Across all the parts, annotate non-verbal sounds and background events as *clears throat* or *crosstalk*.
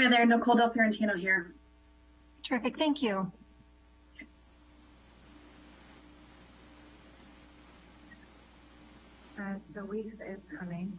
Hi there, Nicole Del Fiorentino here. Terrific, thank you. Uh, so Weeks is coming.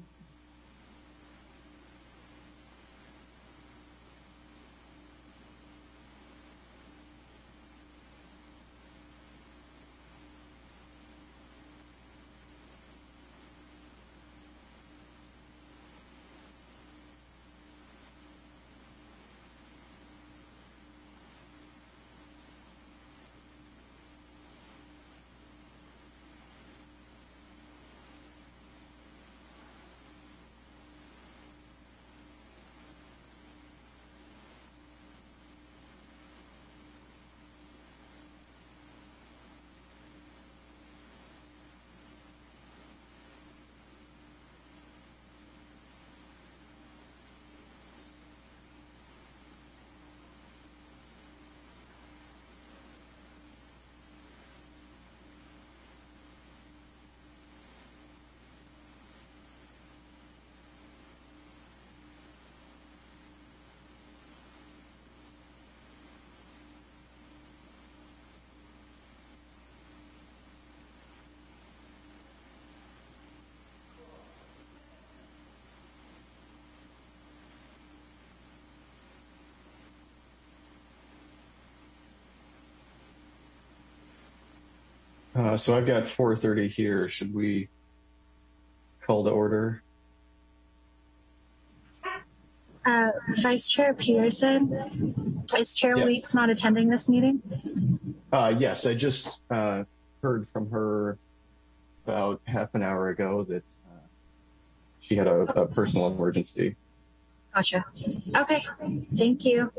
Uh, so I've got 4:30 here. Should we call to order? Uh, Vice Chair Peterson, is Chair Yeah. Weeks not attending this meeting? Uh, yes, I just uh, heard from her about half an hour ago that uh, she had a, a personal emergency. Gotcha. Okay, thank you.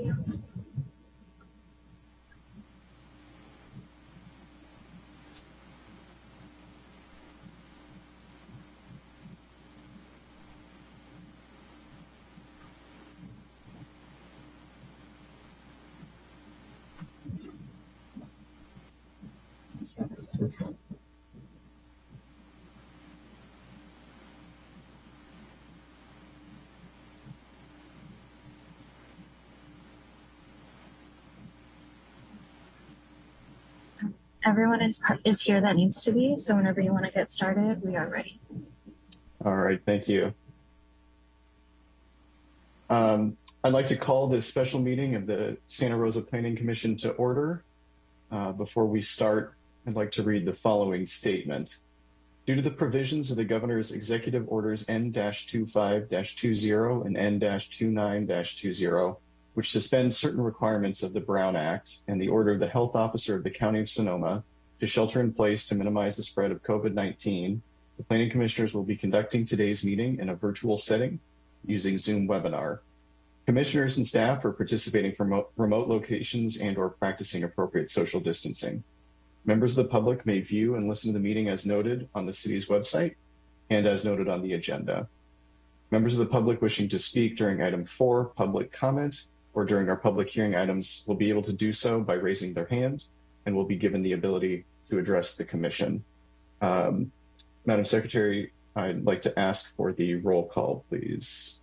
Everyone is is here that needs to be, so whenever you want to get started, we are ready. All right, thank you. Um, I'd like to call this special meeting of the Santa Rosa Planning Commission to order. Uh, before we start, I'd like to read the following statement. Due to the provisions of the governor's executive orders N-25-20 and N-29-20, which suspend certain requirements of the Brown Act and the order of the health officer of the County of Sonoma to shelter in place to minimize the spread of COVID-19, the planning commissioners will be conducting today's meeting in a virtual setting using Zoom webinar. Commissioners and staff are participating from remote- locations and or practicing appropriate social distancing. Members of the public may view and listen to the meeting as noted on the city's website and as noted on the agenda. Members of the public wishing to speak during item four, public comment, or during our public hearing items will be able to do so by raising their hand and will be given the ability to address the commission. Um, Madam Secretary, I'd like to ask for the roll call, please.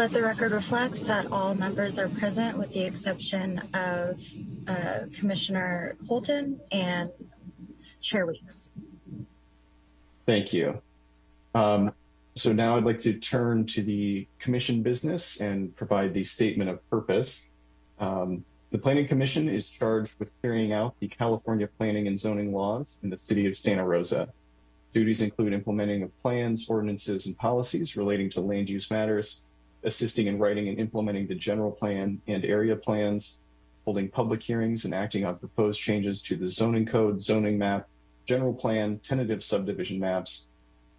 Let the record reflect that all members are present with the exception of uh, Commissioner Holton and Chair Weeks. Thank you. Um, so now I'd like to turn to the commission business and provide the statement of purpose. Um, the Planning Commission is charged with carrying out the California planning and zoning laws in the city of Santa Rosa. Duties include implementing of plans, ordinances, and policies relating to land use matters, assisting in writing and implementing the general plan and area plans, holding public hearings and acting on proposed changes to the zoning code, zoning map, general plan, tentative subdivision maps,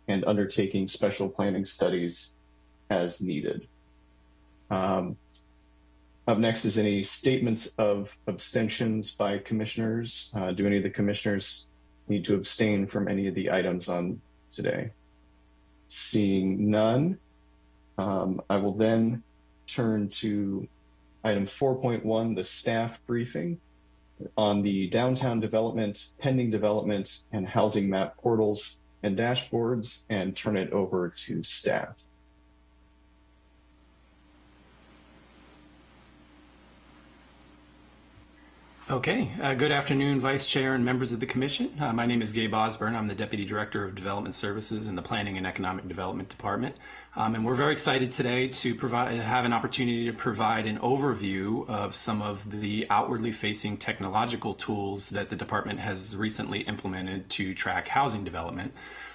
and undertaking special planning studies as needed. Um, up next is any statements of abstentions by commissioners. Uh, do any of the commissioners need to abstain from any of the items on today? Seeing none, Um, I will then turn to item 4.1, the staff briefing on the downtown development, pending development, and housing map portals and dashboards, and turn it over to staff. Okay, uh, good afternoon, Vice Chair and members of the Commission. Uh, my name is Gabe Osborne. I'm the Deputy Director of Development Services in the Planning and Economic Development Department. Um, and we're very excited today to provide, have an opportunity to provide an overview of some of the outwardly facing technological tools that the department has recently implemented to track housing development.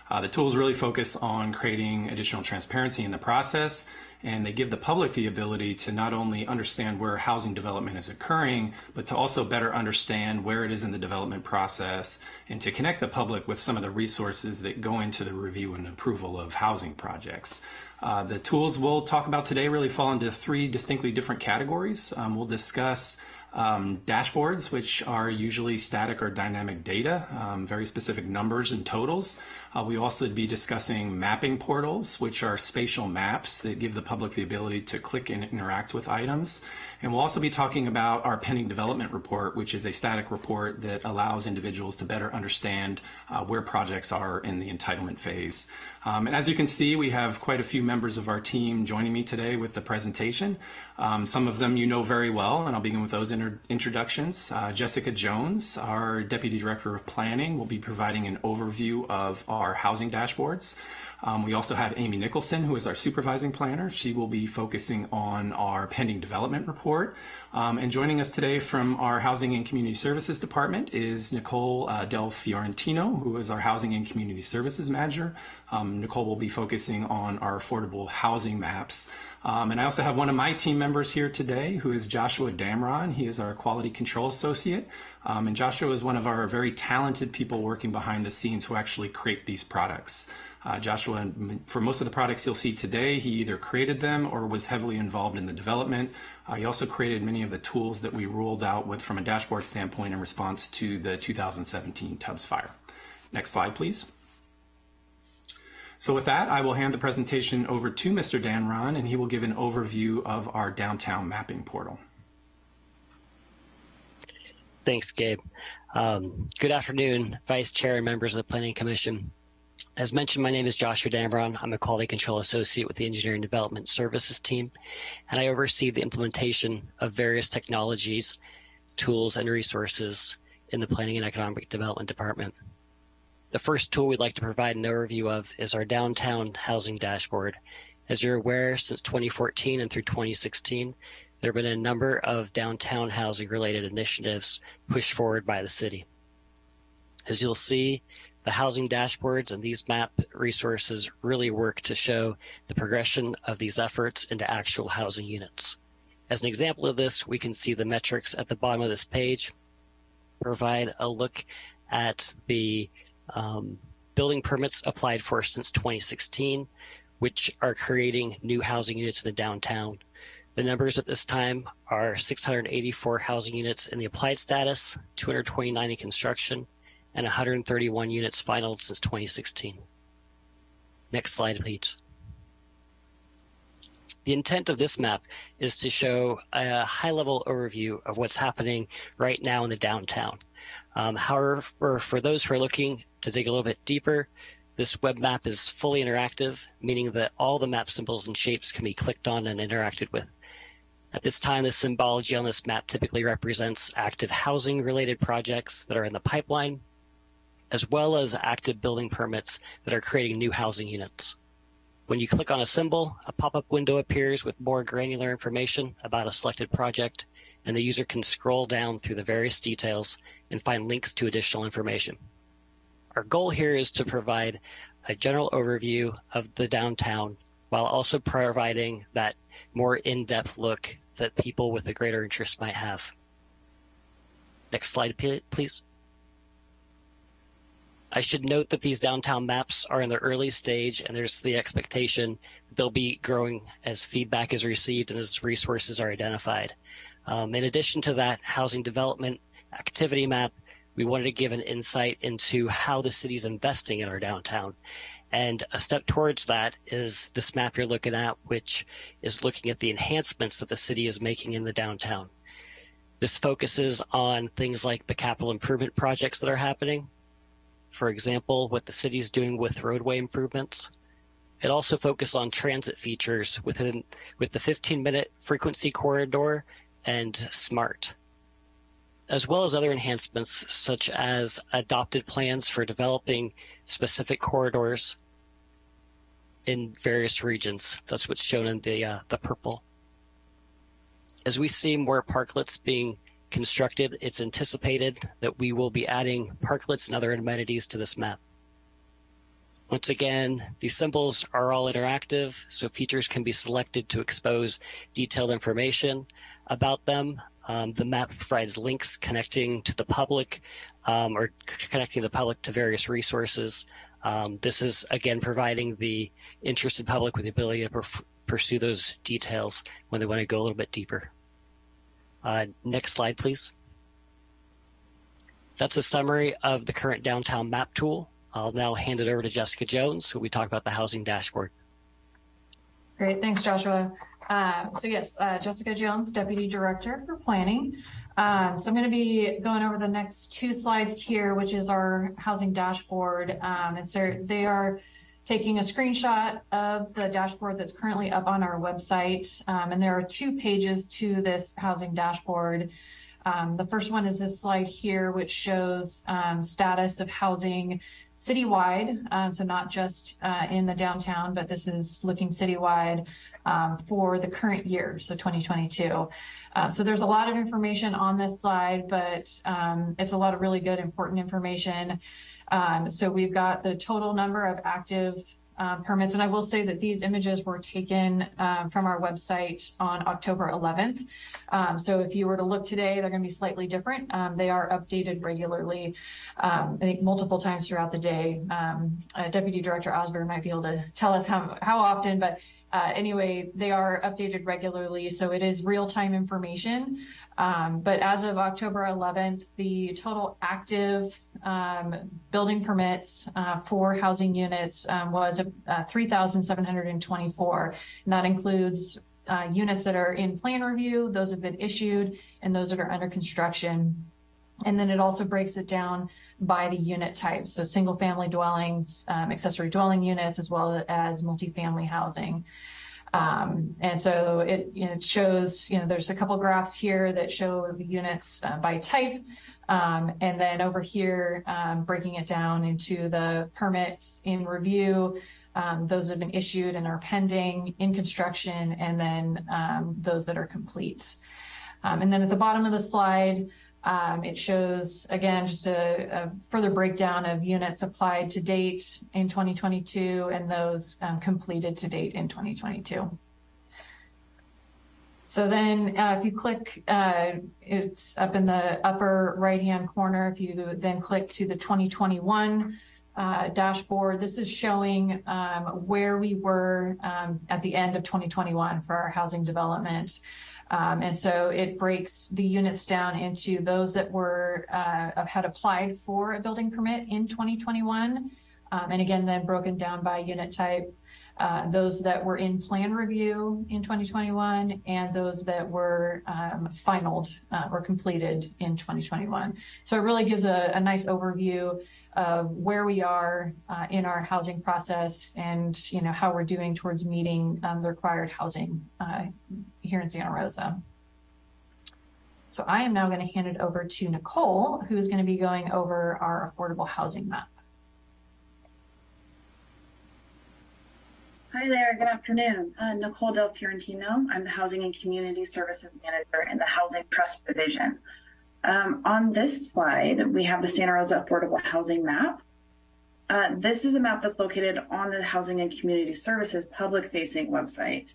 Uh, the tools really focus on creating additional transparency in the process, and they give the public the ability to not only understand where housing development is occurring, but to also better understand where it is in the development process and to connect the public with some of the resources that go into the review and approval of housing projects. Uh, the tools we'll talk about today really fall into three distinctly different categories. Um, we'll discuss um, dashboards, which are usually static or dynamic data, um, very specific numbers and totals. Uh, we also be discussing mapping portals, which are spatial maps that give the public the ability to click and interact with items. And we'll also be talking about our pending development report, which is a static report that allows individuals to better understand uh, where projects are in the entitlement phase. Um, and as you can see, we have quite a few members of our team joining me today with the presentation. Um, some of them you know very well, and I'll begin with those introductions. Uh, Jessica Jones, our Deputy Director of Planning, will be providing an overview of our housing dashboards. Um, we also have Amy Nicholson, who is our supervising planner. She will be focusing on our pending development report. Um, and joining us today from our Housing and Community Services Department is Nicole uh, Del Fiorentino, who is our Housing and Community Services Manager. Um, Nicole will be focusing on our affordable housing maps. Um, and I also have one of my team members here today, who is Joshua Damron. He is our Quality Control Associate. Um, and Joshua is one of our very talented people working behind the scenes who actually create these products. Uh, Joshua, for most of the products you'll see today, he either created them or was heavily involved in the development. Uh, he also created many of the tools that we rolled out with from a dashboard standpoint in response to the 2017 Tubbs fire. Next slide, please. So with that, I will hand the presentation over to Mr. Damron, and he will give an overview of our downtown mapping portal. Thanks, Gabe. Um, good afternoon, Vice Chair and members of the Planning Commission. As mentioned, my name is Joshua Damron. I'm a Quality Control Associate with the Engineering Development Services team, and I oversee the implementation of various technologies, tools, and resources in the Planning and Economic Development Department. The first tool we'd like to provide an overview of is our Downtown Housing Dashboard. As you're aware, since 2014 and through 2016, there have been a number of downtown housing related initiatives pushed forward by the city. As you'll see, the housing dashboards and these map resources really work to show the progression of these efforts into actual housing units. As an example of this, we can see the metrics at the bottom of this page provide a look at the um, building permits applied for since 2016, which are creating new housing units in the downtown. The numbers at this time are 684 housing units in the applied status, 229 in construction, and 131 units final since 2016. Next slide, please. The intent of this map is to show a high-level overview of what's happening right now in the downtown. Um, however, for those who are looking to dig a little bit deeper, this web map is fully interactive, meaning that all the map symbols and shapes can be clicked on and interacted with. At this time, the symbology on this map typically represents active housing related projects that are in the pipeline as well as active building permits that are creating new housing units. When you click on a symbol, a pop-up window appears with more granular information about a selected project, and the user can scroll down through the various details and find links to additional information. Our goal here is to provide a general overview of the downtown while also providing that more in-depth look that people with a greater interest might have. Next slide, please. I should note that these downtown maps are in the early stage and there's the expectation they'll be growing as feedback is received and as resources are identified. Um, in addition to that housing development activity map, we wanted to give an insight into how the city's investing in our downtown. And a step towards that is this map you're looking at, which is looking at the enhancements that the city is making in the downtown. This focuses on things like the capital improvement projects that are happening, for example, what the city is doing with roadway improvements. It also focuses on transit features within with the 15 minute frequency corridor and SMART. as well as other enhancements such as adopted plans for developing specific corridors in various regions. That's what's shown in the, uh, the purple. As we see more parklets being constructed, it's anticipated that we will be adding parklets and other amenities to this map. Once again, these symbols are all interactive, so features can be selected to expose detailed information about them. Um, the map provides links connecting to the public um, or connecting the public to various resources. Um, this is, again, providing the interested public with the ability to pursue those details when they want to go a little bit deeper. Uh, next slide, please. That's a summary of the current downtown map tool. I'll now hand it over to Jessica Jones, who we talk about the housing dashboard. Great, thanks, Joshua. Uh, so yes, uh, Jessica Jones, Deputy Director for Planning. Um, so I'm going to be going over the next two slides here, which is our housing dashboard. Um, and so they are taking a screenshot of the dashboard that's currently up on our website. Um, and there are two pages to this housing dashboard. Um, the first one is this slide here, which shows um, status of housing citywide. Um, so not just uh, in the downtown, but this is looking citywide um, for the current year, so 2022. Uh, so there's a lot of information on this slide, but um, it's a lot of really good, important information. Um, so we've got the total number of active uh, permits. And I will say that these images were taken um, from our website on October 11th. Um, so if you were to look today, they're going to be slightly different. Um, they are updated regularly, um, I think multiple times throughout the day. Um, uh, Deputy Director Osborne might be able to tell us how, how often, but uh, anyway, they are updated regularly, so it is real-time information. Um, but as of October 11th, the total active um, building permits uh, for housing units um, was uh, 3,724, and that includes uh, units that are in plan review, those have been issued, and those that are under construction. And then it also breaks it down by the unit type. So single family dwellings, um, accessory dwelling units, as well as multifamily housing. Um, and so it, it, shows, you know, there's a couple graphs here that show the units uh, by type. Um, and then over here, um, breaking it down into the permits in review, um, those have been issued and are pending in construction, and then um, those that are complete. Um, and then at the bottom of the slide, um, it shows, again, just a, a, further breakdown of units applied to date in 2022 and those um, completed to date in 2022. So then uh, if you click, uh, it's up in the upper right-hand corner. If you then click to the 2021 uh, dashboard, this is showing um, where we were um, at the end of 2021 for our housing development. Um, and so it breaks the units down into those that were uh, had applied for a building permit in 2021, um, and again then broken down by unit type. Uh, those that were in plan review in 2021 and those that were um, finalized uh, or completed in 2021. So it really gives a, a nice overview of where we are uh, in our housing process and you know how we're doing towards meeting um, the required housing uh, here in Santa Rosa. So I am now going to hand it over to Nicole, who's going to be going over our affordable housing map. Hi there, good afternoon. Uh, Nicole Del Fiorentino. I'm the Housing and Community Services Manager in the Housing Trust Division. Um, on this slide, we have the Santa Rosa Affordable Housing Map. Uh, this is a map that's located on the Housing and Community Services public-facing website.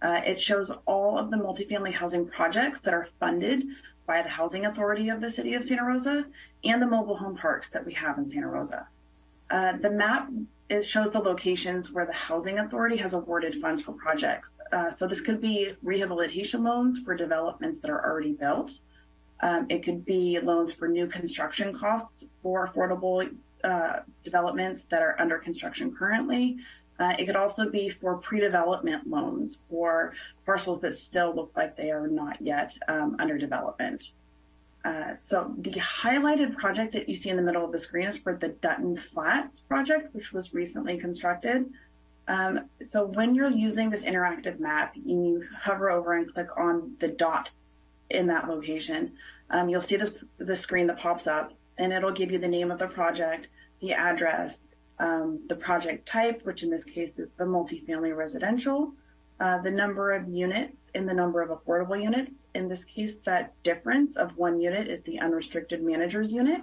Uh, it shows all of the multifamily housing projects that are funded by the Housing Authority of the City of Santa Rosa and the mobile home parks that we have in Santa Rosa. Uh, the map is, shows the locations where the Housing Authority has awarded funds for projects. Uh, so this could be rehabilitation loans for developments that are already built. Um, it could be loans for new construction costs for affordable uh, developments that are under construction currently. Uh, it could also be for pre-development loans for parcels that still look like they are not yet um, under development. Uh, so the highlighted project that you see in the middle of the screen is for the Dutton Flats project, which was recently constructed. Um, so when you're using this interactive map, you hover over and click on the dot in that location. um, you'll see this the screen that pops up, and it'll give you the name of the project, the address, um, the project type, which in this case is the multifamily residential, uh, the number of units and the number of affordable units. In this case, that difference of one unit is the unrestricted manager's unit.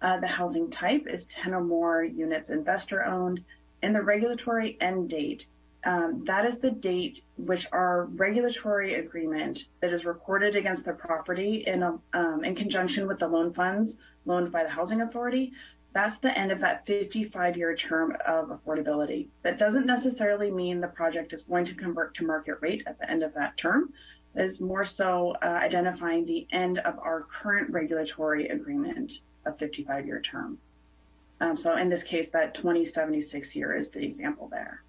Uh, the housing type is 10 or more units investor owned, and the regulatory end date. Um, that is the date which our regulatory agreement that is recorded against the property in, a, um, in conjunction with the loan funds loaned by the housing authority. That's the end of that 55 year term of affordability. That doesn't necessarily mean the project is going to convert to market rate at the end of that term. It is more so uh, identifying the end of our current regulatory agreement a 55 year term. Um, so in this case, that 2076 year is the example there.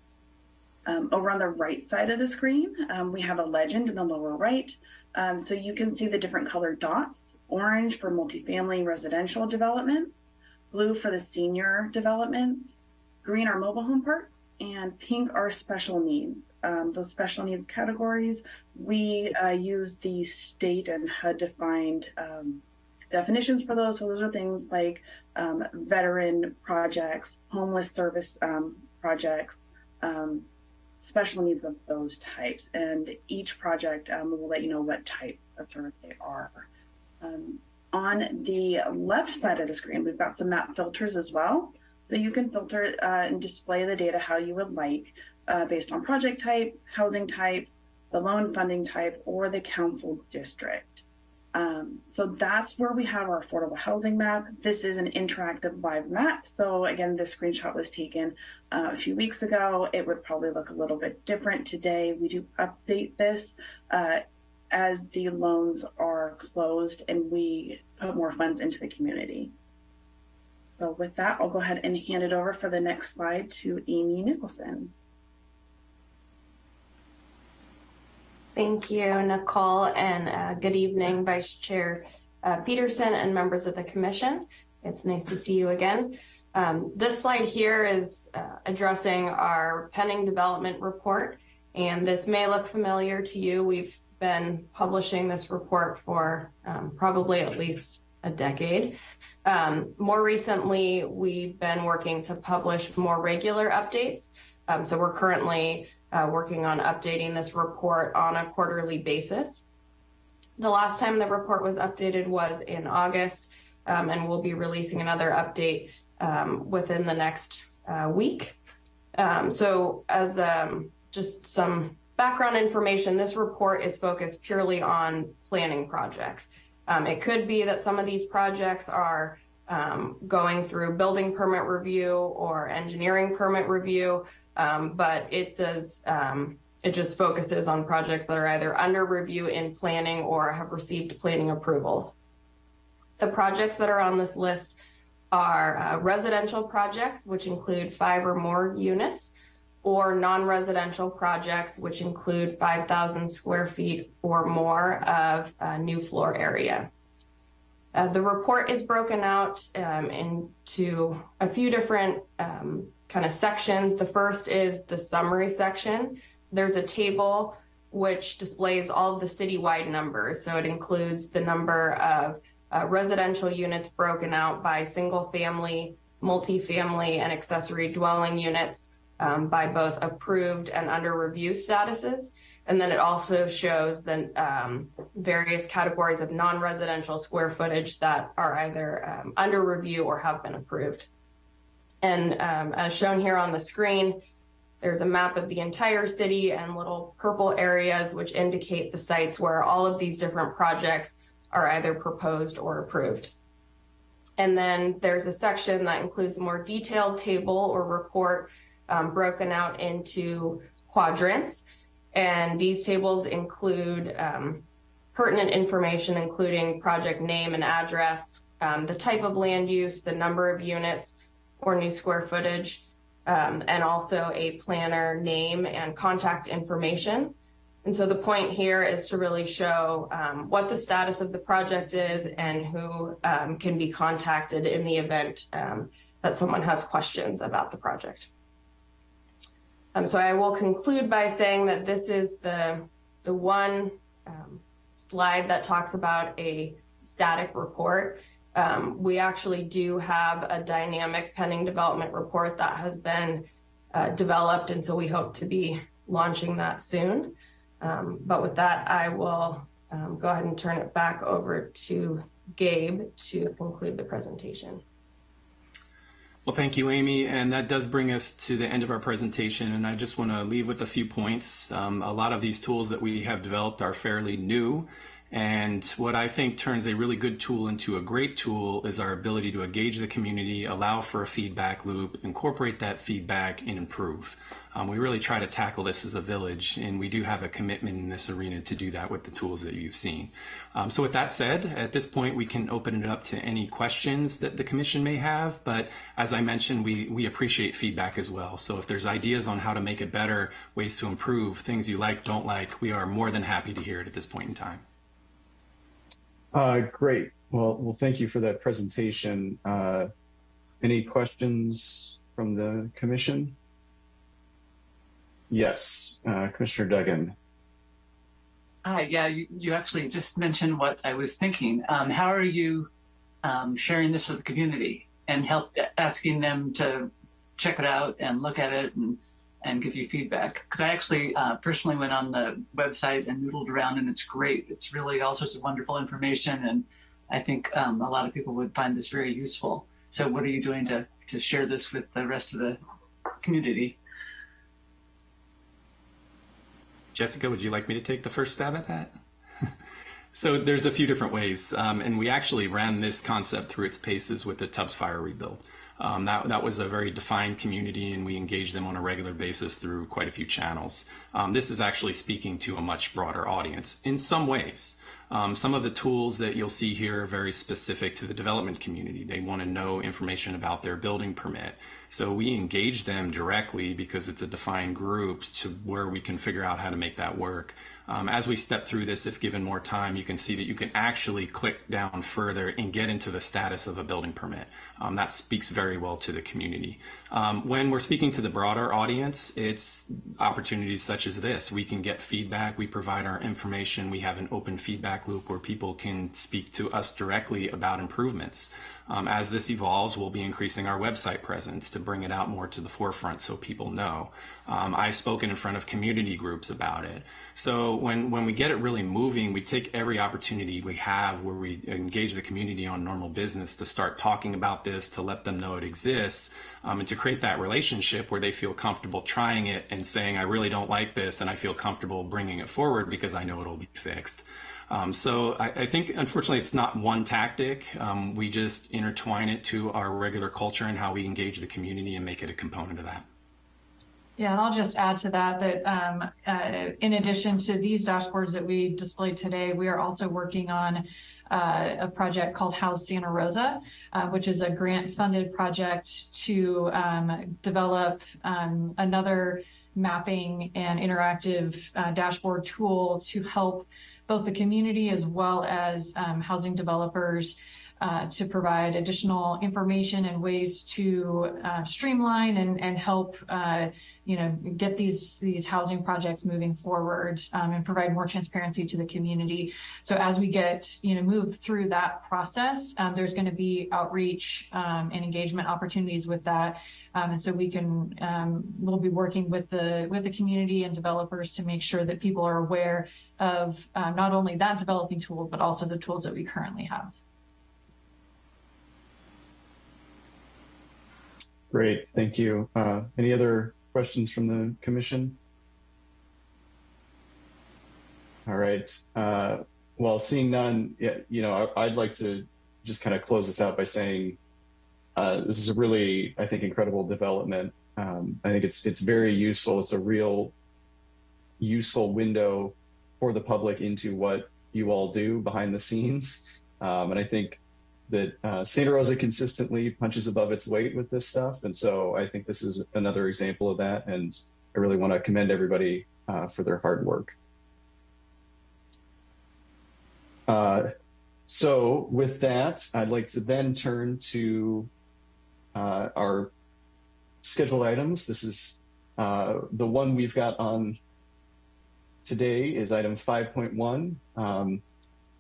Um, over on the right side of the screen, um, we have a legend in the lower right. Um, so you can see the different colored dots, orange for multifamily residential developments, blue for the senior developments, green are mobile home parks, and pink are special needs. Um, those special needs categories, we uh, use the state and HUD defined um, definitions for those. So those are things like um, veteran projects, homeless service um, projects, um, special needs of those types. And each project um, will let you know what type of service they are. On the left side of the screen, we've got some map filters as well. So you can filter uh, and display the data how you would like uh, based on project type, housing type, the loan funding type, or the council district. Um, so that's where we have our affordable housing map. This is an interactive live map. So again, this screenshot was taken uh, a few weeks ago. It would probably look a little bit different today. We do update this uh, as the loans are closed and we put more funds into the community. So with that, I'll go ahead and hand it over for the next slide to Amy Nicholson. Thank you, Nicole, and uh, good evening, Vice Chair uh, Peterson and members of the Commission. It's nice to see you again. Um, this slide here is uh, addressing our pending development report, and this may look familiar to you. We've been publishing this report for um, probably at least a decade. Um, more recently, we've been working to publish more regular updates. Um, so we're currently uh, working on updating this report on a quarterly basis. The last time the report was updated was in August, um, and we'll be releasing another update um, within the next uh, week. Um, so as um, just some background information, this report is focused purely on planning projects. Um, it could be that some of these projects are um, going through building permit review or engineering permit review, um, but it does, um, it just focuses on projects that are either under review in planning or have received planning approvals. The projects that are on this list are uh, residential projects, which include five or more units, or non-residential projects, which include 5,000 square feet or more of uh, new floor area. Uh, the report is broken out um, into a few different um, kind of sections. The first is the summary section. So there's a table which displays all of the citywide numbers. So it includes the number of uh, residential units broken out by single family, multifamily, and accessory dwelling units um, by both approved and under review statuses. And then it also shows the um, various categories of non-residential square footage that are either um, under review or have been approved. And um, as shown here on the screen, there's a map of the entire city and little purple areas which indicate the sites where all of these different projects are either proposed or approved. And then there's a section that includes a more detailed table or report um, broken out into quadrants. And these tables include um, pertinent information, including project name and address, um, the type of land use, the number of units or new square footage, um, and also a planner name and contact information. And so the point here is to really show um, what the status of the project is and who um, can be contacted in the event um, that someone has questions about the project. Um, so I will conclude by saying that this is the, the one um, slide that talks about a static report. Um, we actually do have a dynamic pending development report that has been uh, developed, and so we hope to be launching that soon. But with that, I will go ahead and turn it back over to Gabe to conclude the presentation. Well, thank you, Amy. And that does bring us to the end of our presentation. And I just want to leave with a few points. Um, a lot of these tools that we have developed are fairly new. And what I think turns a really good tool into a great tool is our ability to engage the community, allow for a feedback loop, incorporate that feedback, and improve. Um, we really try to tackle this as a village, and we do have a commitment in this arena to do that with the tools that you've seen. Um, so with that said, at this point, we can open it up to any questions that the commission may have. But as I mentioned, we, we appreciate feedback as well. So if there's ideas on how to make it better, ways to improve, things you like, don't like, we are more than happy to hear it at this point in time. Uh, great. Well, well, thank you for that presentation. Uh, any questions from the commission? Yes, uh, Commissioner Duggan. Hi, yeah, you, you actually just mentioned what I was thinking. Um, how are you um, sharing this with the community and help asking them to check it out and look at it and, and give you feedback? Because I actually uh, personally went on the website and noodled around and it's great. It's really all sorts of wonderful information and I think um, a lot of people would find this very useful. So what are you doing to, to share this with the rest of the community? Jessica, would you like me to take the first stab at that? *laughs* so there's a few different ways, um, and we actually ran this concept through its paces with the Tubbs Fire rebuild. Um, that, that was a very defined community, and we engaged them on a regular basis through quite a few channels. Um, this is actually speaking to a much broader audience in some ways. Um, some of the tools that you'll see here are very specific to the development community. They want to know information about their building permit. So we engage them directly because it's a defined group to where we can figure out how to make that work. Um, as we step through this, if given more time, you can see that you can actually click down further and get into the status of a building permit. Um, that speaks very well to the community. Um, when we're speaking to the broader audience, it's opportunities such as this. We can get feedback, we provide our information, we have an open feedback loop where people can speak to us directly about improvements. Um, as this evolves, we'll be increasing our website presence to bring it out more to the forefront so people know. Um, I've spoken in front of community groups about it. So when, when we get it really moving, we take every opportunity we have where we engage the community on normal business to start talking about this, to let them know it exists, um, and to create that relationship where they feel comfortable trying it and saying, I really don't like this, and I feel comfortable bringing it forward because I know it'll be fixed. Um, so I, I, think, unfortunately, it's not one tactic. Um, we just intertwine it to our regular culture and how we engage the community and make it a component of that. Yeah, and I'll just add to that that um, uh, in addition to these dashboards that we displayed today, we are also working on uh, a project called House Santa Rosa, uh, which is a grant funded project to um, develop um, another mapping and interactive uh, dashboard tool to help both the community as well as um, housing developers uh, to provide additional information and ways to uh, streamline and, and help, uh, you know, get these these housing projects moving forward um, and provide more transparency to the community. So as we get, you know, move through that process, um, there's going to be outreach um, and engagement opportunities with that. Um, and so we can, um, we'll be working with the with the community and developers to make sure that people are aware of uh, not only that developing tool, but also the tools that we currently have. Great, thank you. Uh, any other questions from the commission? All right. Uh, well, seeing none, you know, I, would like to just kind of close this out by saying uh, this is a really, I think, incredible development. Um, I think it's it's very useful. It's a real useful window for the public into what you all do behind the scenes. Um, and I think that uh, Santa Rosa consistently punches above its weight with this stuff. And so I think this is another example of that. And I really want to commend everybody uh, for their hard work. Uh, so with that, I'd like to then turn to uh, our scheduled items. This is uh, the one we've got on today is item 5.1. Um,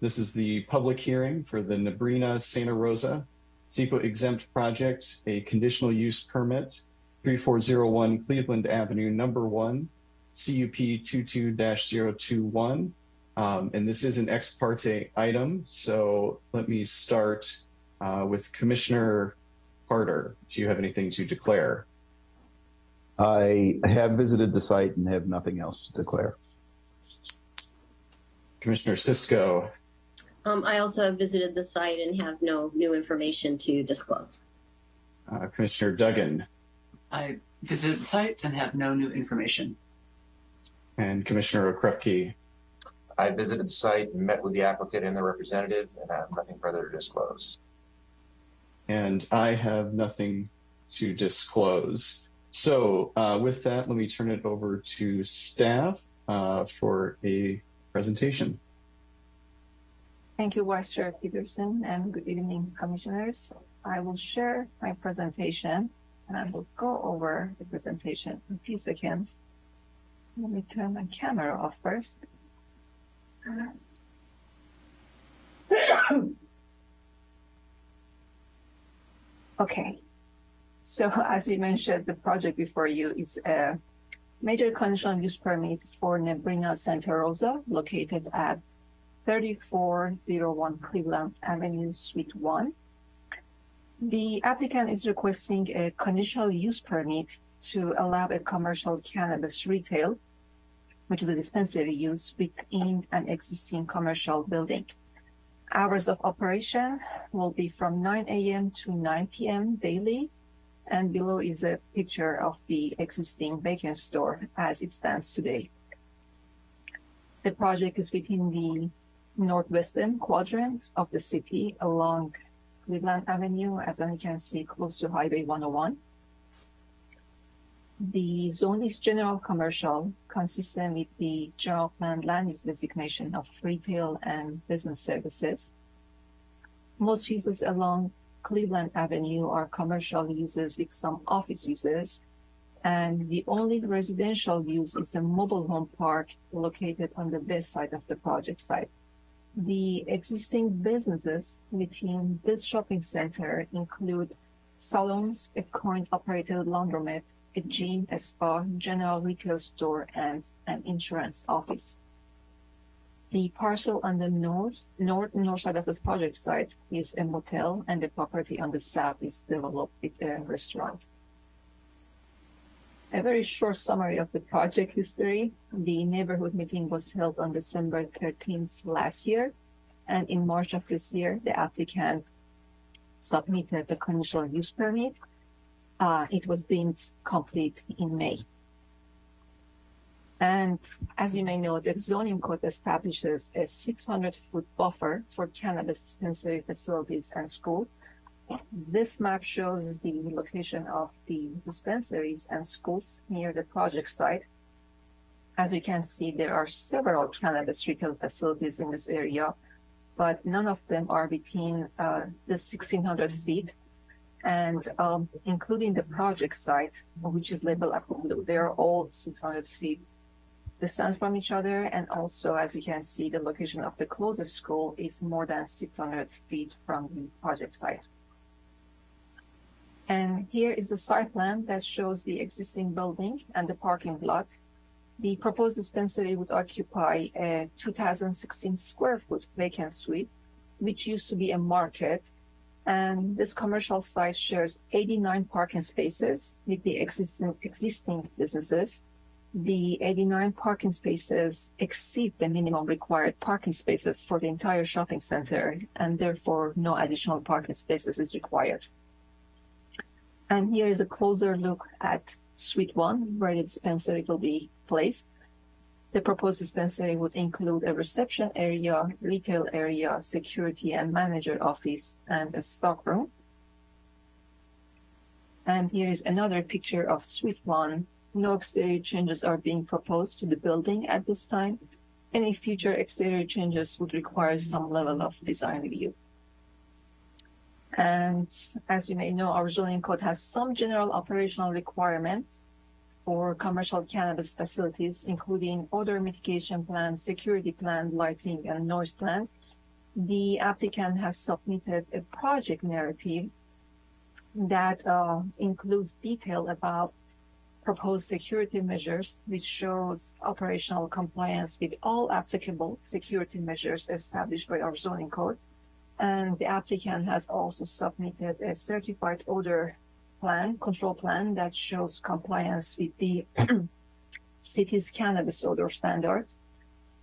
This is the public hearing for the Nebrina Santa Rosa CEQA exempt project, a conditional use permit, 3401 Cleveland Avenue, number one, CUP 22-021. Um, and this is an ex parte item. So let me start uh, with Commissioner Carter. Do you have anything to declare? I have visited the site and have nothing else to declare. Commissioner Cisco, Um, I also have visited the site and have no new information to disclose. uh, Commissioner Duggan, I visited the site and have no new information. and Commissioner Okrepkie. I visited the site, and met with the applicant and the representative, and I have nothing further to disclose. And I have nothing to disclose. So uh, with that, let me turn it over to staff uh, for a presentation. Thank you, Vice Chair Peterson, and good evening, Commissioners. I will share my presentation, and I will go over the presentation in a few seconds. Let me turn my camera off first. *coughs* Okay, so as you mentioned, the project before you is a major conditional use permit for Nebrina Santa Rosa located at 3401 Cleveland Avenue, Suite 1. The applicant is requesting a conditional use permit to allow a commercial cannabis retail, which is a dispensary use within an existing commercial building. Hours of operation will be from 9 a.m. to 9 p.m. daily. And below is a picture of the existing vacant store as it stands today. The project is within the northwestern quadrant of the city along Cleveland Avenue, as you can see, close to Highway 101. The zone is general commercial, consistent with the general plan land use designation of retail and business services. Most uses along Cleveland Avenue are commercial uses with some office uses. And the only residential use is the mobile home park located on the west side of the project site. The existing businesses within this shopping center include salons, a coin-operated laundromat, a gym, a spa, general retail store, and an insurance office. The parcel on the north, north, north side of this project site is a motel, and the property on the south is developed with a restaurant. A very short summary of the project history. The neighborhood meeting was held on December 13th last year. And in March of this year, the applicant submitted the conditional use permit. Uh, it was deemed complete in May. And as you may know, the zoning code establishes a 600 foot buffer for cannabis dispensary facilities and school. This map shows the location of the dispensaries and schools near the project site. As you can see, there are several cannabis retail facilities in this area, but none of them are within uh, the 1600 feet. And um, including the project site, which is labeled up blue, they are all 600 feet distance from each other. And also, as you can see, the location of the closest school is more than 600 feet from the project site. And here is the site plan that shows the existing building and the parking lot. The proposed dispensary would occupy a 2016 square foot vacant suite, which used to be a market. And this commercial site shares 89 parking spaces with the existing, existing businesses. The 89 parking spaces exceed the minimum required parking spaces for the entire shopping center, and therefore no additional parking spaces is required. And here is a closer look at Suite 1, where the dispensary will be placed. The proposed dispensary would include a reception area, retail area, security and manager office, and a stock room. And here is another picture of Suite 1. No exterior changes are being proposed to the building at this time. Any future exterior changes would require some level of design review. And as you may know, our zoning code has some general operational requirements for commercial cannabis facilities, including odor mitigation plans, security plan, lighting, and noise plans. the applicant has submitted a project narrative that uh, includes detail about proposed security measures, which shows operational compliance with all applicable security measures established by our zoning code. And the applicant has also submitted a certified odor plan, control plan that shows compliance with the *clears throat* city's cannabis odor standards.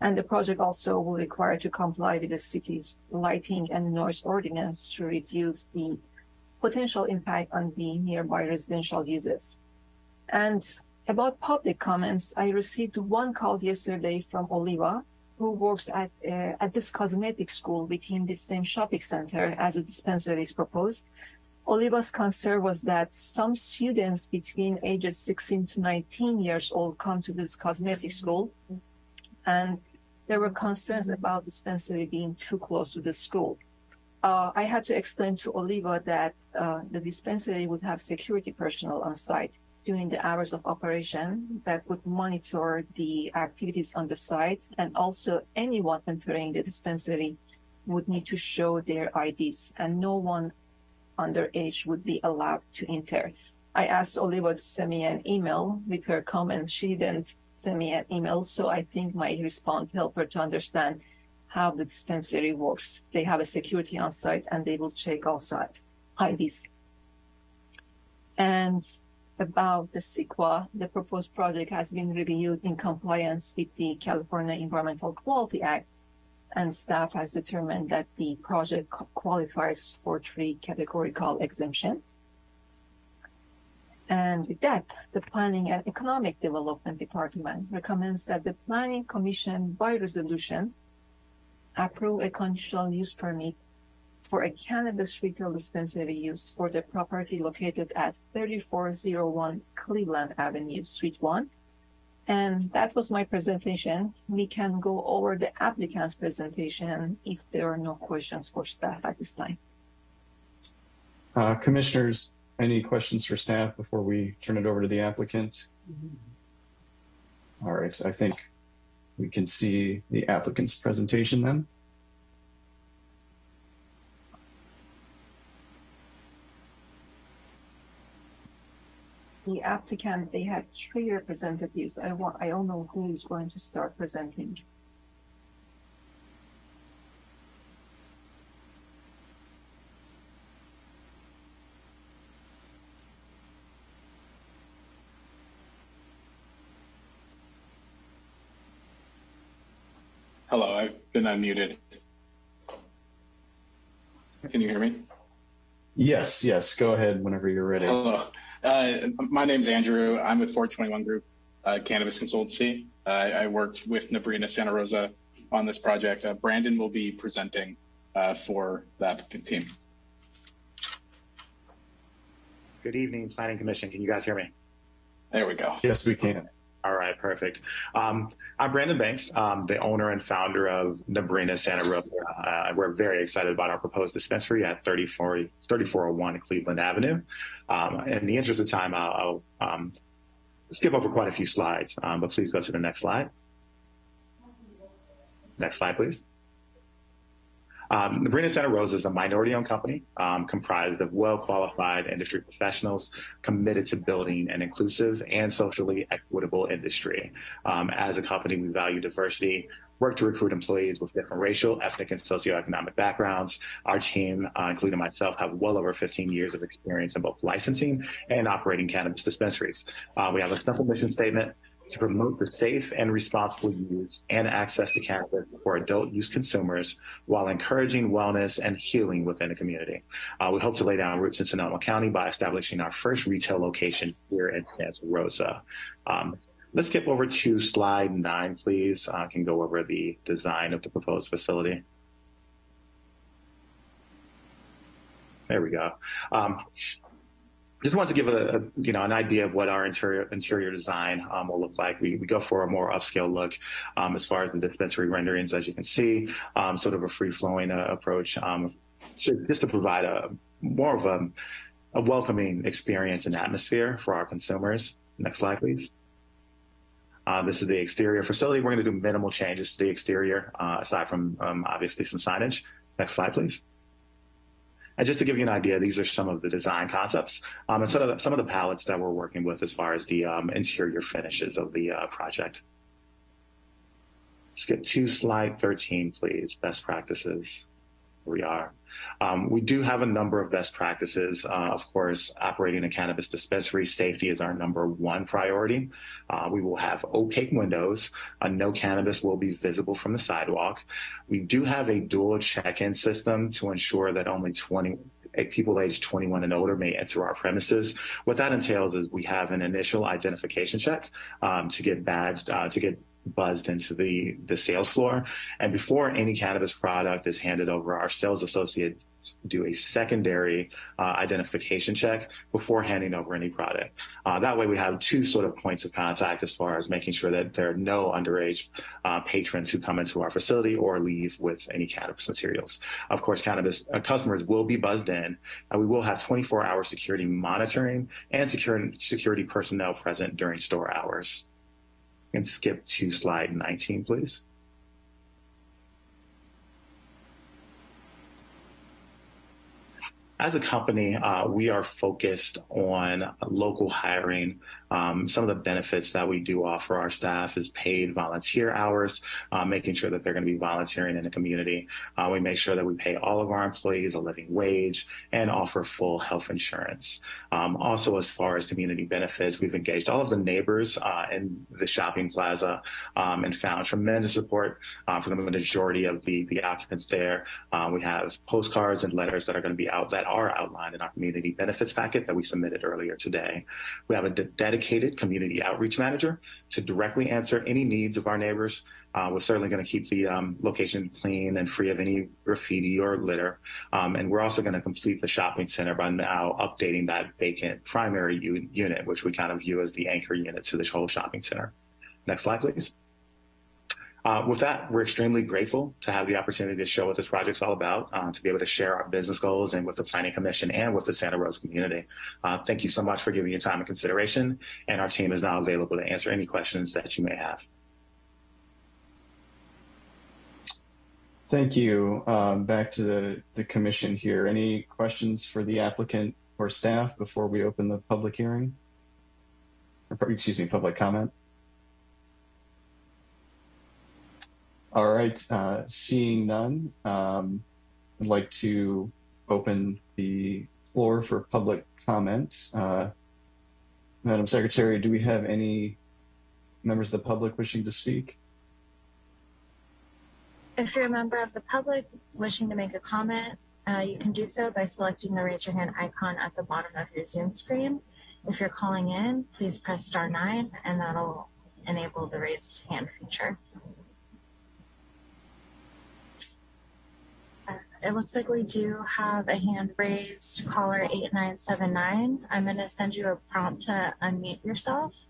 And the project also will require to comply with the city's lighting and noise ordinance to reduce the potential impact on the nearby residential uses. And about public comments, I received one call yesterday from Oliva, who works at uh, at this cosmetic school within the same shopping center as the dispensary is proposed. Oliva's concern was that some students between ages 16 to 19 years old come to this cosmetic school, and there were concerns about dispensary being too close to the school. Uh, I had to explain to Oliva that uh, the dispensary would have security personnel on site during the hours of operation that would monitor the activities on the site and also anyone entering the dispensary would need to show their IDs and no one underage would be allowed to enter. I asked Oliva to send me an email with her comments. She didn't send me an email, so I think my response helped her to understand how the dispensary works. They have a security on site and they will check also IDs. And about the CEQA, the proposed project has been reviewed in compliance with the California Environmental Quality Act, and staff has determined that the project qualifies for three categorical exemptions. And with that, the Planning and Economic Development Department recommends that the Planning Commission by resolution approve a conditional use permit for a cannabis retail dispensary use for the property located at 3401 Cleveland Avenue, Suite 1. And that was my presentation. We can go over the applicant's presentation if there are no questions for staff at this time. Uh, commissioners, any questions for staff before we turn it over to the applicant? All right, I think we can see the applicant's presentation then. The applicant, they had three representatives. I want, I don't know who is going to start presenting. Hello, I've been unmuted. Can you hear me? Yes, yes. Go ahead whenever you're ready. Hello. Uh, my name's Andrew. I'm with 421 Group uh, Cannabis Consultancy. Uh, I worked with Nabrina Santa Rosa on this project. Uh, Brandon will be presenting uh, for the applicant team. Good evening, Planning Commission. Can you guys hear me? There we go. Yes, we can. All right, perfect. Um, I'm Brandon Banks, um, the owner and founder of Nebrina Santa Rosa. Uh, we're very excited about our proposed dispensary at 34, 3401 Cleveland Avenue. Um, in the interest of time, I'll, I'll um, skip over quite a few slides, um, but please go to the next slide. Next slide, please. Um, Nebrina Santa Rosa is a minority-owned company um, comprised of well-qualified industry professionals committed to building an inclusive and socially equitable industry. Um, as a company, we value diversity, work to recruit employees with different racial, ethnic, and socioeconomic backgrounds. Our team, uh, including myself, have well over 15 years of experience in both licensing and operating cannabis dispensaries. Uh, we have a simple mission statement to promote the safe and responsible use and access to cannabis for adult use consumers while encouraging wellness and healing within the community. Uh, we hope to lay down roots in Sonoma County by establishing our first retail location here in Santa Rosa. Um, let's skip over to slide nine, please. I can go over the design of the proposed facility. There we go. Um, just want to give a, a, you know an idea of what our interior interior design um, will look like. We, we go for a more upscale look um, as far as the dispensary renderings, as you can see, um, sort of a free flowing uh, approach, um, so just to provide a more of a, a welcoming experience and atmosphere for our consumers. Next slide, please. Uh, this is the exterior facility. We're going to do minimal changes to the exterior, uh, aside from um, obviously some signage. Next slide, please. And just to give you an idea, these are some of the design concepts um, and some of, the, some of the palettes that we're working with as far as the um, interior finishes of the uh, project. Skip to slide 13, please. Best practices. Here we are. Um, we do have a number of best practices. Uh, of course, operating a cannabis dispensary, safety is our number one priority. Uh, we will have opaque windows. Uh, no cannabis will be visible from the sidewalk. We do have a dual check-in system to ensure that only 20 people aged 21 and older may enter our premises. What that entails is we have an initial identification check um, to get badged, uh, to get buzzed into the, the sales floor. And before any cannabis product is handed over, our sales associate do a secondary uh, identification check before handing over any product. Uh, that way we have two sort of points of contact as far as making sure that there are no underage uh, patrons who come into our facility or leave with any cannabis materials. Of course, cannabis uh, customers will be buzzed in. And we will have 24 hour security monitoring and security, security personnel present during store hours and skip to slide 19, please. As a company, uh, we are focused on local hiring um, some of the benefits that we do offer our staff is paid volunteer hours, uh, making sure that they're going to be volunteering in the community. Uh, we make sure that we pay all of our employees a living wage and offer full health insurance. Um, also, as far as community benefits, we've engaged all of the neighbors uh, in the shopping plaza um, and found tremendous support uh, from the majority of the, the occupants there. Uh, we have postcards and letters that are going to be out that are outlined in our community benefits packet that we submitted earlier today. We have a dedicated dedicated community outreach manager to directly answer any needs of our neighbors. Uh, we're certainly going to keep the um, location clean and free of any graffiti or litter. Um, and we're also going to complete the shopping center by now updating that vacant primary unit, which we kind of view as the anchor unit to this whole shopping center. Next slide, please. Uh, with that, we're extremely grateful to have the opportunity to show what this project's all about, uh, to be able to share our business goals and with the Planning Commission and with the Santa Rosa community. Uh, thank you so much for giving your time and consideration, and our team is now available to answer any questions that you may have. Thank you. Um, back to the, the commission here. Any questions for the applicant or staff before we open the public hearing? Or, excuse me, public comment? All right, uh, seeing none, um, I'd like to open the floor for public comment. Uh, Madam Secretary, do we have any members of the public wishing to speak? If you're a member of the public wishing to make a comment, uh, you can do so by selecting the raise your hand icon at the bottom of your Zoom screen. If you're calling in, please press star nine and that'll enable the raise hand feature. It looks like we do have a hand raised, caller 8979. I'm going to send you a prompt to unmute yourself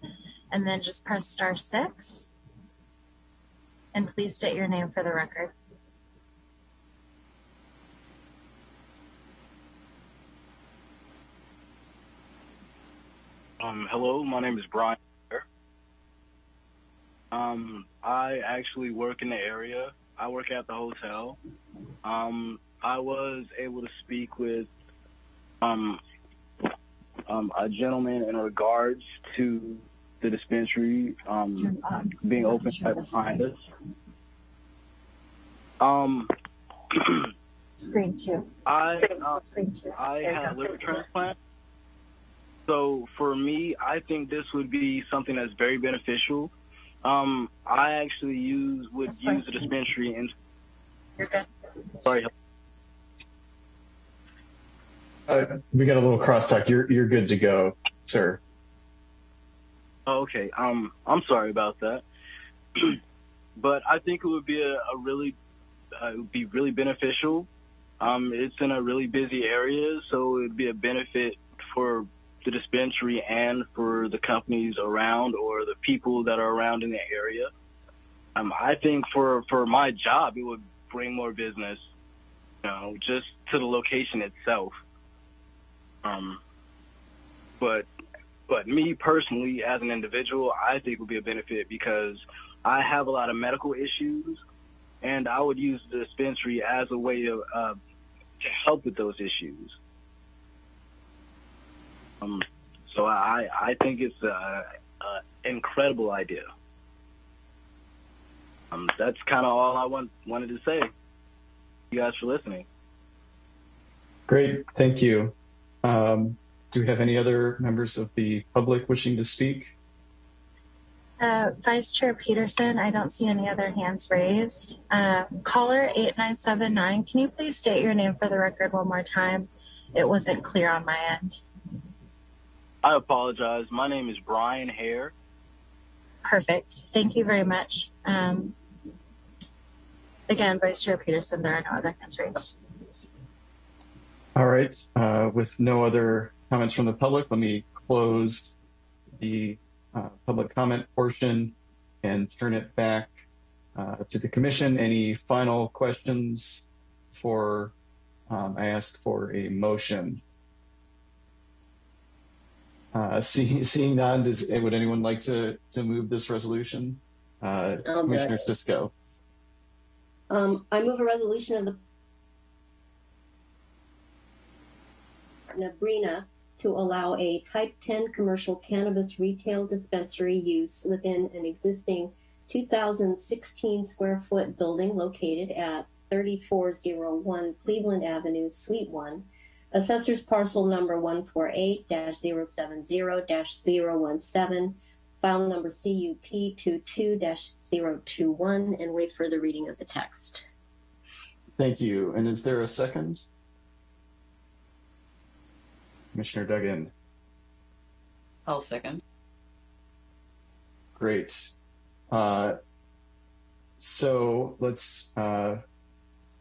and then just press star six. And please state your name for the record. Um, hello, my name is Brian. Um, I actually work in the area I work at the hotel. Um, I was able to speak with um, um, a gentleman in regards to the dispensary um, being open right behind us. Um, Screen two. I uh, Screen two. I There had a liver transplant. So for me, I think this would be something that's very beneficial. Um, I actually use would That's fine. use the dispensary and You're good. sorry. Uh, we got a little crosstalk. You're you're good to go, sir. Oh, okay. Um, I'm sorry about that. *clears throat* but I think it would be a, a really, uh, it would be really beneficial. Um, it's in a really busy area, so it'd be a benefit for the dispensary and for the companies around or the people that are around in the area. Um, I think for for my job, it would bring more business, you know, just to the location itself. Um, but but me personally, as an individual, I think would be a benefit because I have a lot of medical issues, and I would use the dispensary as a way of uh, to help with those issues. Um, so I I think it's an incredible idea. Um, that's kind of all I want wanted to say. You guys for listening. Great, thank you. Um, do we have any other members of the public wishing to speak? Uh, Vice Chair Peterson, I don't see any other hands raised. Uh, caller 8979, can you please state your name for the record one more time? It wasn't clear on my end. I apologize. My name is Brian Hare. Perfect. Thank you very much. Um, again, Vice Chair Peterson, there are no other hands raised. All right, uh, with no other comments from the public, let me close the uh, public comment portion and turn it back uh, to the commission. Any final questions for um, I ask for a motion? Uh, *laughs* see, seeing none, does would anyone like to to move this resolution? Uh, I'll do Commissioner it. Cisco. Um, I move a resolution of the Nabrina to allow a type ten commercial cannabis retail dispensary use within an existing two thousand sixteen square foot building located at thirty-four zero one Cleveland Avenue, Suite One, Assessor's parcel number one four eight 70 17 file number CUP 22-021, and wait for the reading of the text. Thank you. And is there a second? Commissioner Duggan. I'll second. Great. Uh, so let's uh,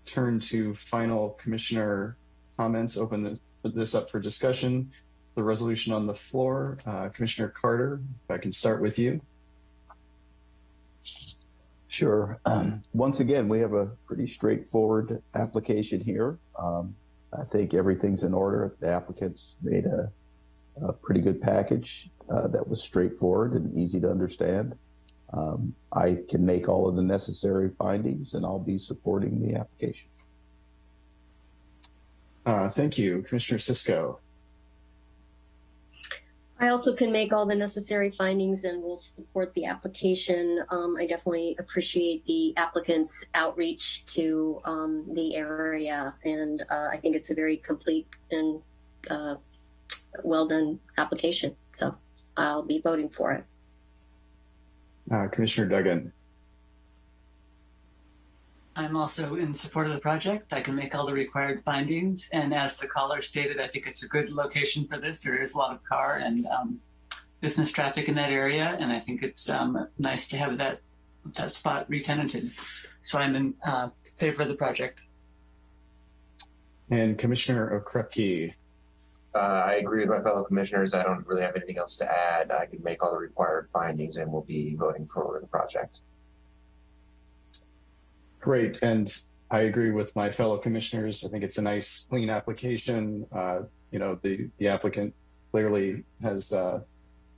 turn to final commissioner comments. Open this up for discussion. The resolution on the floor, uh, Commissioner Carter, if I can start with you. Sure. Um, once again, we have a pretty straightforward application here. Um, I think everything's in order. The applicants made a, a pretty good package uh, that was straightforward and easy to understand. Um, I can make all of the necessary findings and I'll be supporting the application. Uh, thank you, Commissioner Cisco. I also can make all the necessary findings and will support the application. Um, I definitely appreciate the applicant's outreach to um, the area, and uh, I think it's a very complete and uh, well done application. So I'll be voting for it. Uh, Commissioner Duggan. I'm also in support of the project. I can make all the required findings. And as the caller stated, I think it's a good location for this. There is a lot of car and um, business traffic in that area. And I think it's um, nice to have that, that spot retenanted. So I'm in uh, favor of the project. And Commissioner Okrepkie. Uh, I agree with my fellow commissioners. I don't really have anything else to add. I can make all the required findings and we'll be voting for the project. Great, and I agree with my fellow commissioners. I think it's a nice, clean application. Uh, you know, the the applicant clearly has uh,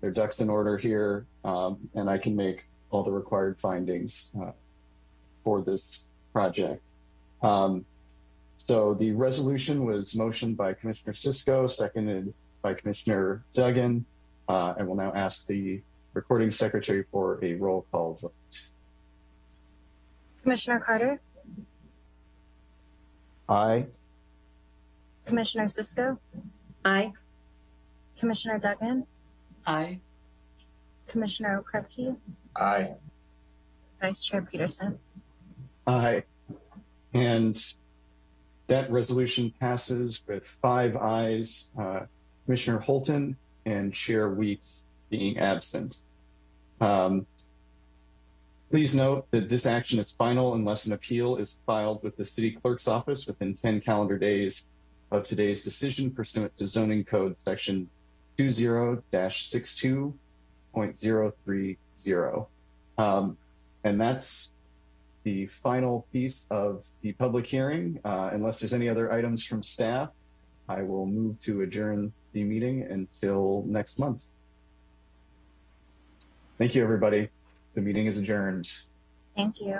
their ducks in order here, um, and I can make all the required findings uh, for this project. Um, so the resolution was motioned by Commissioner Cisco, seconded by Commissioner Duggan, uh, and will now ask the recording secretary for a roll call vote. Commissioner Carter, Aye. Commissioner Cisco, Aye. Commissioner Duggan, Aye. Commissioner Krepke, Aye. Vice Chair Peterson. Aye. And that resolution passes with five ayes, uh, Commissioner Holton and Chair Weeks being absent. Um, please note that this action is final unless an appeal is filed with the city clerk's office within 10 calendar days of today's decision pursuant to zoning code section 20-62.030. Um, and that's the final piece of the public hearing. Uh, unless there's any other items from staff, I will move to adjourn the meeting until next month. Thank you, everybody. The meeting is adjourned. Thank you.